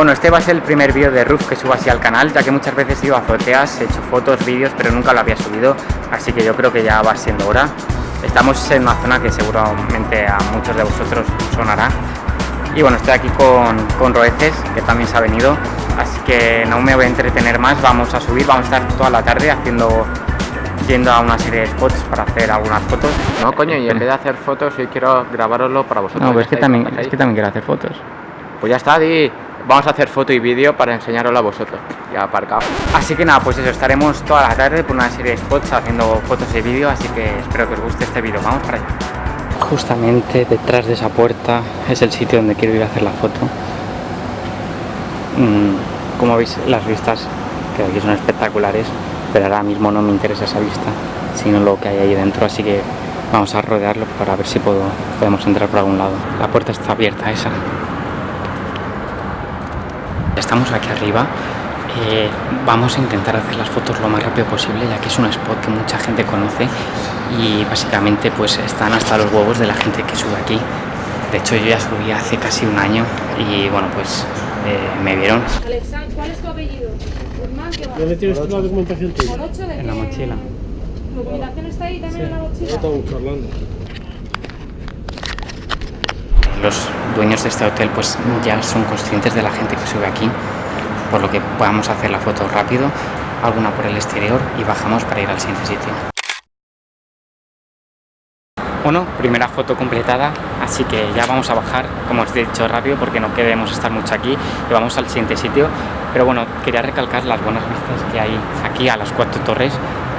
Bueno, este va a ser el primer vídeo de roof que subo así al canal, ya que muchas veces he ido a azoteas, he hecho fotos, vídeos, pero nunca lo había subido, así que yo creo que ya va siendo hora. Estamos en una zona que seguramente a muchos de vosotros sonará. Y bueno, estoy aquí con, con Roeces, que también se ha venido, así que no me voy a entretener más, vamos a subir, vamos a estar toda la tarde haciendo yendo a una serie de spots para hacer algunas fotos. No, coño, y en vez de hacer fotos, hoy quiero grabároslo para vosotros. No, pero es que, también, es que también quiero hacer fotos. Pues ya está, di. Vamos a hacer foto y vídeo para enseñaroslo a vosotros. Ya aparcado. Así que nada, pues eso, estaremos toda la tarde por una serie de spots haciendo fotos y vídeo, así que espero que os guste este vídeo. Vamos para allá. Justamente detrás de esa puerta es el sitio donde quiero ir a hacer la foto. Mm, como veis, las vistas que aquí son espectaculares pero ahora mismo no me interesa esa vista, sino lo que hay ahí dentro, así que vamos a rodearlo para ver si puedo, podemos entrar por algún lado. La puerta está abierta esa. Estamos aquí arriba, eh, vamos a intentar hacer las fotos lo más rápido posible, ya que es un spot que mucha gente conoce y básicamente pues están hasta los huevos de la gente que sube aquí. De hecho yo ya subí hace casi un año y bueno pues eh, me vieron. ¿cuál es tu apellido? ¿Dónde tienes tú la documentación tuya? En la mochila. ¿Tu documentación está ahí también en la mochila? Los dueños de este hotel pues ya son conscientes de la gente que sube aquí, por lo que podamos hacer la foto rápido, alguna por el exterior y bajamos para ir al siguiente sitio. Bueno, primera foto completada, así que ya vamos a bajar, como os he dicho rápido, porque no queremos estar mucho aquí y vamos al siguiente sitio. Pero bueno, quería recalcar las buenas vistas que hay aquí a las cuatro torres,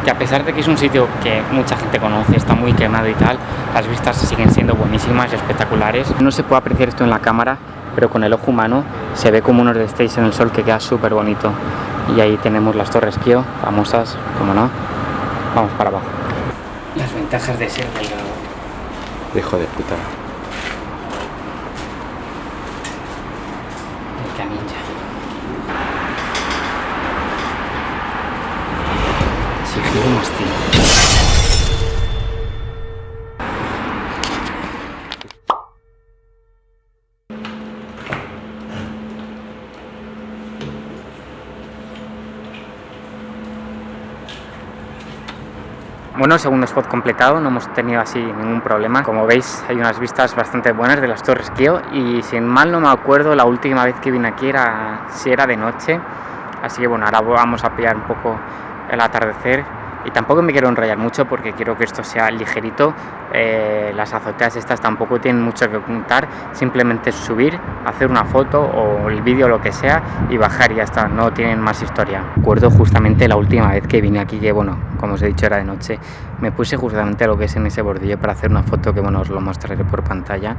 que a pesar de que es un sitio que mucha gente conoce, está muy quemado y tal, las vistas siguen siendo buenísimas y espectaculares. No se puede apreciar esto en la cámara, pero con el ojo humano se ve como unos destellos en el sol que queda súper bonito. Y ahí tenemos las torres Kio, famosas, como no. Vamos para abajo. Las ventajas de ser delgado. Hijo de puta. El camilla. Más tiempo. Bueno, segundo spot completado, no hemos tenido así ningún problema. Como veis, hay unas vistas bastante buenas de las Torres Kio y sin mal no me acuerdo, la última vez que vine aquí era si era de noche. Así que bueno, ahora vamos a pillar un poco el atardecer y tampoco me quiero enrollar mucho porque quiero que esto sea ligerito. Eh, las azoteas estas tampoco tienen mucho que contar simplemente subir hacer una foto o el vídeo lo que sea y bajar y ya está no tienen más historia. Recuerdo justamente la última vez que vine aquí que bueno como os he dicho era de noche. Me puse justamente lo que es en ese bordillo para hacer una foto que bueno os lo mostraré por pantalla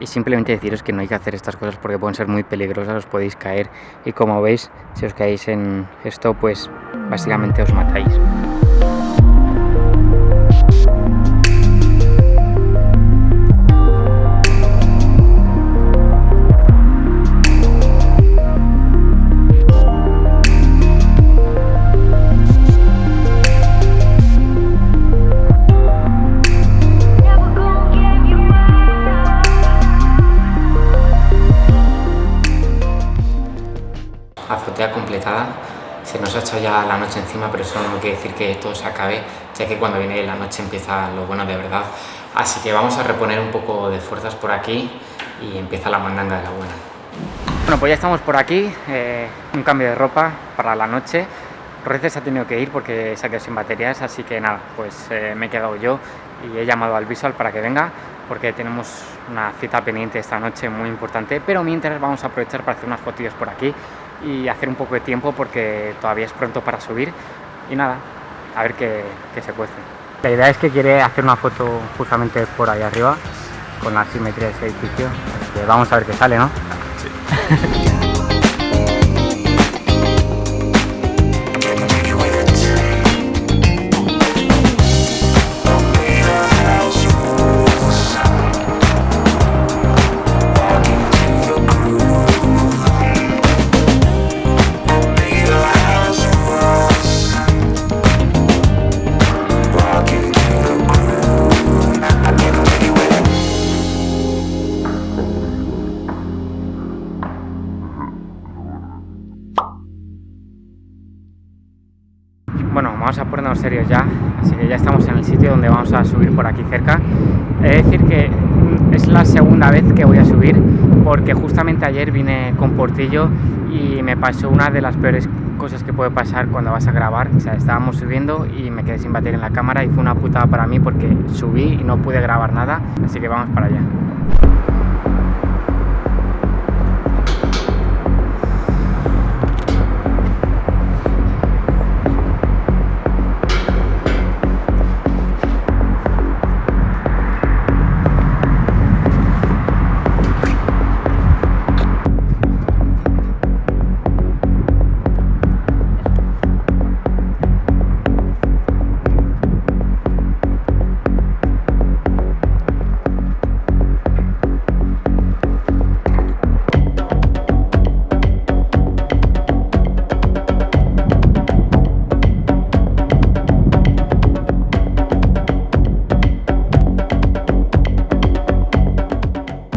y simplemente deciros que no hay que hacer estas cosas porque pueden ser muy peligrosas, os podéis caer y como veis, si os caéis en esto, pues básicamente os matáis. Azotea completada se nos ha hecho ya la noche encima, pero eso no quiere decir que todo se acabe, ya que cuando viene la noche empieza lo bueno de verdad. Así que vamos a reponer un poco de fuerzas por aquí y empieza la mandanga de la buena. Bueno, pues ya estamos por aquí, eh, un cambio de ropa para la noche. Roces ha tenido que ir porque se ha quedado sin baterías, así que nada, pues eh, me he quedado yo y he llamado al visual para que venga porque tenemos una cita pendiente esta noche muy importante, pero mientras vamos a aprovechar para hacer unas fotillos por aquí y hacer un poco de tiempo porque todavía es pronto para subir y nada, a ver qué, se cuece. La idea es que quiere hacer una foto justamente por ahí arriba con la simetría de ese edificio, vamos a ver qué sale, ¿no? Sí. poniéndonos serios ya, así que ya estamos en el sitio donde vamos a subir por aquí cerca. He de decir que mm, es la segunda vez que voy a subir porque justamente ayer vine con Portillo y me pasó una de las peores cosas que puede pasar cuando vas a grabar. Estábamos subiendo y me quedé sin batería en la cámara y fue una putada para mí porque subí y no pude grabar nada, así que vamos para allá.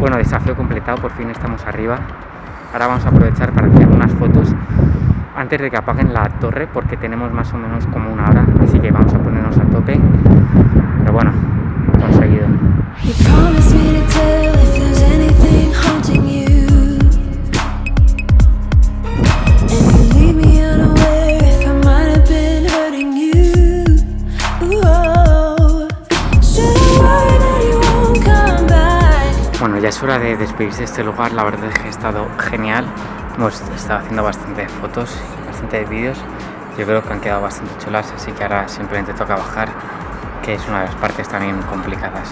Bueno, desafío completado, por fin estamos arriba. Ahora vamos a aprovechar para hacer unas fotos antes de que apaguen la torre porque tenemos más o menos como una hora, así que vamos a ponernos a tope. Pero bueno, Bueno, ya es hora de despedirse de este lugar, la verdad es que ha estado genial. Hemos estado haciendo bastantes fotos, bastantes vídeos, yo creo que han quedado bastante chulas, así que ahora simplemente toca bajar, que es una de las partes también complicadas.